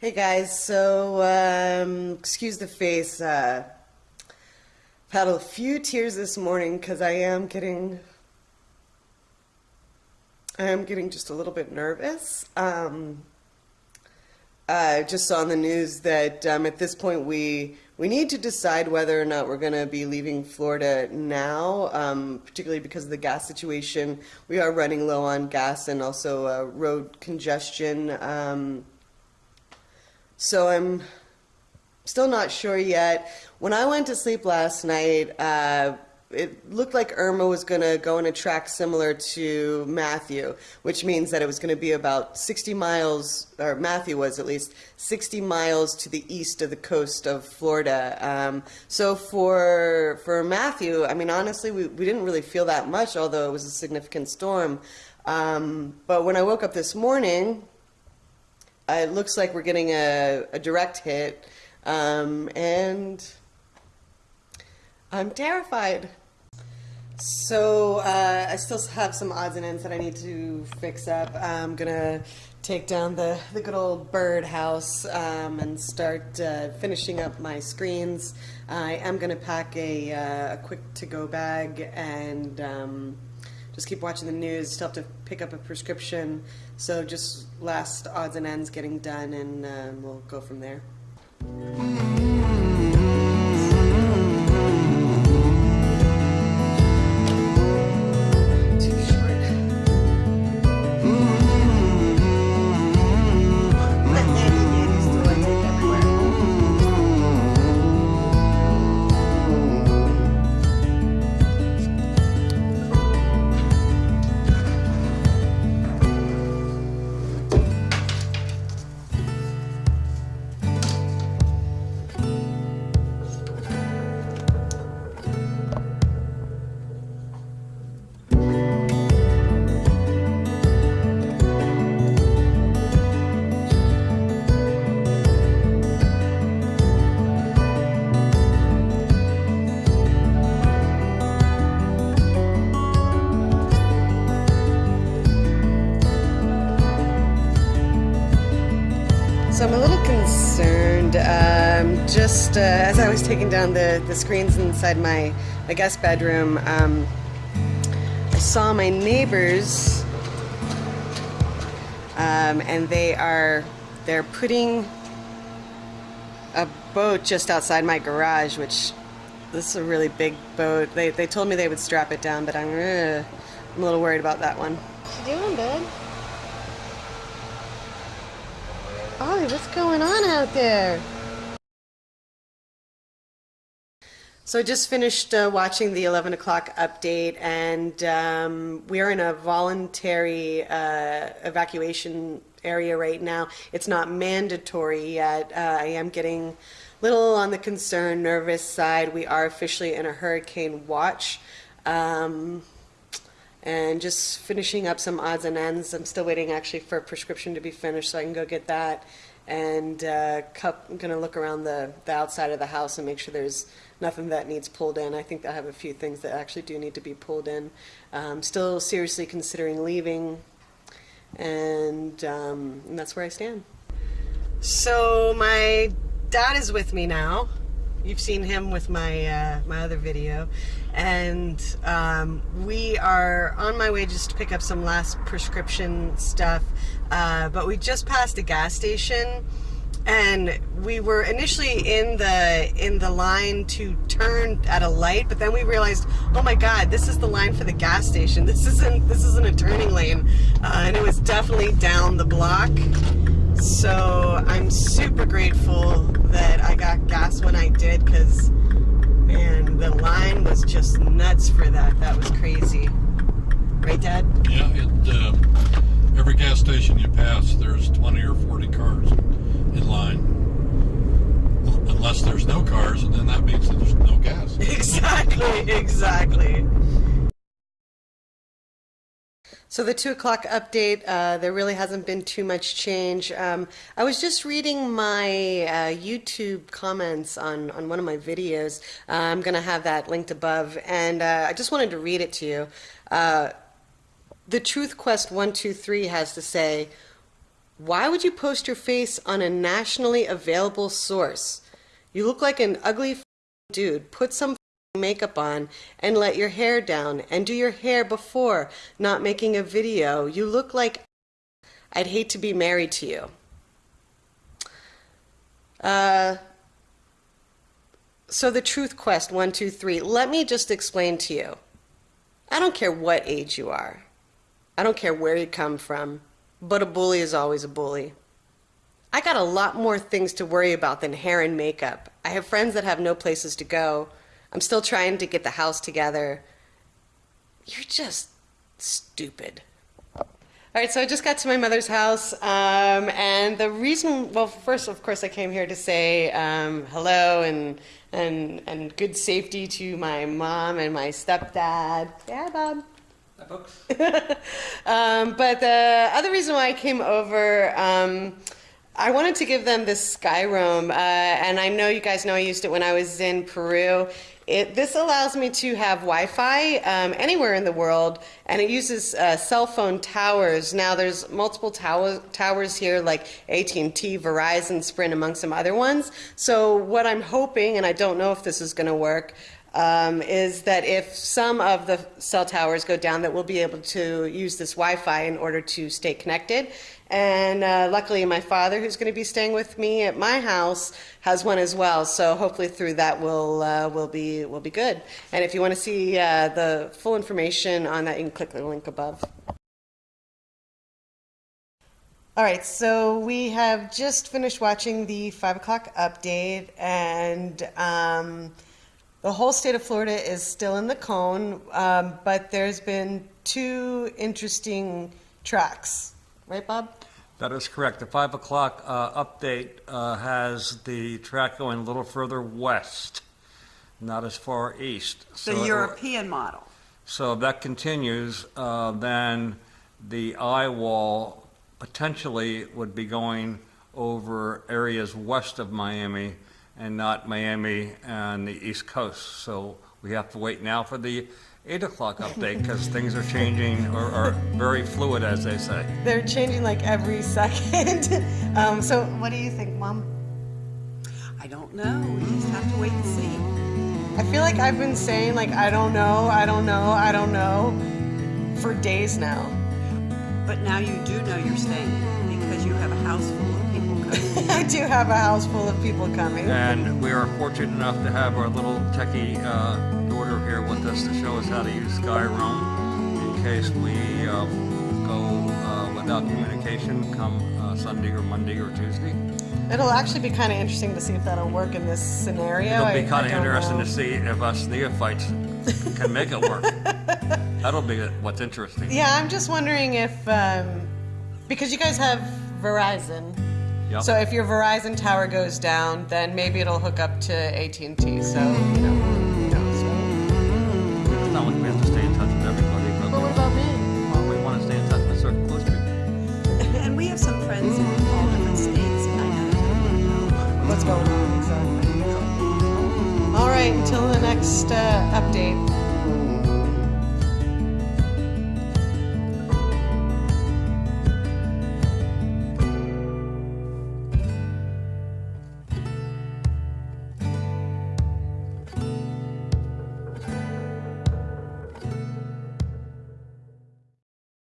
Hey guys, so um, excuse the face. Uh, I've had a few tears this morning because I am getting, I am getting just a little bit nervous. Um, I just saw on the news that um, at this point we we need to decide whether or not we're going to be leaving Florida now, um, particularly because of the gas situation. We are running low on gas and also uh, road congestion. Um, so I'm still not sure yet. When I went to sleep last night, uh, it looked like Irma was going to go in a track similar to Matthew, which means that it was going to be about 60 miles, or Matthew was at least 60 miles to the east of the coast of Florida. Um, so for for Matthew, I mean, honestly, we, we didn't really feel that much, although it was a significant storm. Um, but when I woke up this morning, it looks like we're getting a, a direct hit, um, and I'm terrified. So uh, I still have some odds and ends that I need to fix up. I'm gonna take down the, the good old bird house um, and start uh, finishing up my screens. I am gonna pack a, uh, a quick to-go bag and um, just keep watching the news. Still have to pick up a prescription. So just last odds and ends getting done and uh, we'll go from there. So I'm a little concerned. Um, just uh, as I was taking down the, the screens inside my, my guest bedroom, um, I saw my neighbors, um, and they are they're putting a boat just outside my garage, which this is a really big boat. They, they told me they would strap it down, but I'm, uh, I'm a little worried about that one. What you doing, bud? Ollie, what's going on out there? So I just finished uh, watching the 11 o'clock update, and um, we are in a voluntary uh, evacuation area right now. It's not mandatory yet. Uh, I am getting a little on the concern, nervous side. We are officially in a hurricane watch. Um, and just finishing up some odds and ends. I'm still waiting actually for a prescription to be finished so I can go get that. And uh, cup, I'm going to look around the, the outside of the house and make sure there's nothing that needs pulled in. I think I have a few things that actually do need to be pulled in. Um, still seriously considering leaving, and, um, and that's where I stand. So my dad is with me now. You've seen him with my uh, my other video, and um, we are on my way just to pick up some last prescription stuff. Uh, but we just passed a gas station, and we were initially in the in the line to turn at a light, but then we realized, oh my God, this is the line for the gas station. This isn't this isn't a turning lane, uh, and it was definitely down the block. So I'm super grateful that I got gas when I did because, man, the line was just nuts for that. That was crazy. Right, Dad? Yeah, it, uh, every gas station you pass, there's 20 or 40 cars in line. Unless there's no cars, and then that means that there's no gas. Exactly, exactly. So the two o'clock update, uh, there really hasn't been too much change. Um, I was just reading my uh, YouTube comments on, on one of my videos. Uh, I'm going to have that linked above, and uh, I just wanted to read it to you. Uh, the Truth Quest 123 has to say, Why would you post your face on a nationally available source? You look like an ugly dude. Put some makeup on and let your hair down and do your hair before not making a video. You look like I'd hate to be married to you. Uh, so the truth quest one two three. Let me just explain to you. I don't care what age you are. I don't care where you come from. But a bully is always a bully. I got a lot more things to worry about than hair and makeup. I have friends that have no places to go. I'm still trying to get the house together. You're just stupid. All right, so I just got to my mother's house, um, and the reason, well, first, of course, I came here to say um, hello and, and, and good safety to my mom and my stepdad. Yeah, Bob. books. um, but the other reason why I came over, um, I wanted to give them this Skyroam, uh, and I know you guys know I used it when I was in Peru. It, this allows me to have Wi-Fi um, anywhere in the world, and it uses uh, cell phone towers. Now, there's multiple tower, towers here, like AT&T, Verizon, Sprint, among some other ones. So what I'm hoping, and I don't know if this is going to work, um, is that if some of the cell towers go down, that we'll be able to use this Wi-Fi in order to stay connected. And uh, luckily, my father, who's going to be staying with me at my house, has one as well. So hopefully, through that, we'll uh, we'll be we'll be good. And if you want to see uh, the full information on that, you can click the link above. All right, so we have just finished watching the five o'clock update, and. Um, the whole state of Florida is still in the cone, um, but there's been two interesting tracks. Right, Bob? That is correct. The 5 o'clock uh, update uh, has the track going a little further west, not as far east. The it- European model. So if that continues, uh, then the eye wall potentially would be going over areas west of Miami and not Miami and the East Coast. So we have to wait now for the 8 o'clock update because things are changing or are very fluid, as they say. They're changing like every second. um, so, what do you think, Mom? I don't know. We just have to wait and see. I feel like I've been saying, like, I don't know, I don't know, I don't know for days now. But now you do know you're staying because you have a house full of people coming. I do have a house full of people coming. And we are fortunate enough to have our little techie uh, daughter here with us to show us how to use Skyroam in case we uh, go uh, without communication come uh, Sunday or Monday or Tuesday. It'll actually be kind of interesting to see if that'll work in this scenario. It'll be I kind of interesting know. to see if us neophytes can make it work. That'll be what's interesting. Yeah, I'm just wondering if, um, because you guys have Verizon, Yep. so if your Verizon tower goes down, then maybe it'll hook up to AT&T. So,